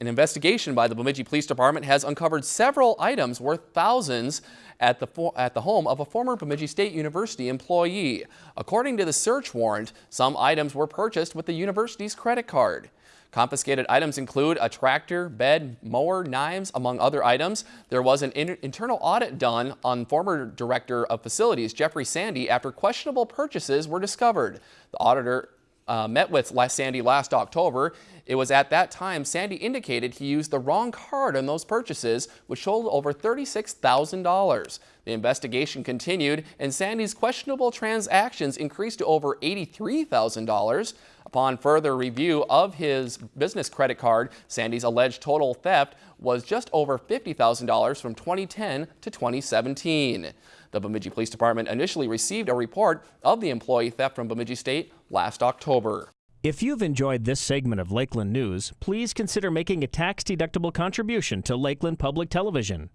An investigation by the Bemidji Police Department has uncovered several items worth thousands at the, at the home of a former Bemidji State University employee. According to the search warrant, some items were purchased with the university's credit card. Confiscated items include a tractor, bed, mower, knives, among other items. There was an in internal audit done on former Director of Facilities Jeffrey Sandy after questionable purchases were discovered. The auditor uh, met with Sandy last October. It was at that time Sandy indicated he used the wrong card on those purchases, which totaled over $36,000. The investigation continued, and Sandy's questionable transactions increased to over $83,000. Upon further review of his business credit card, Sandy's alleged total theft was just over $50,000 from 2010 to 2017. The Bemidji Police Department initially received a report of the employee theft from Bemidji State last October. If you've enjoyed this segment of Lakeland News, please consider making a tax-deductible contribution to Lakeland Public Television.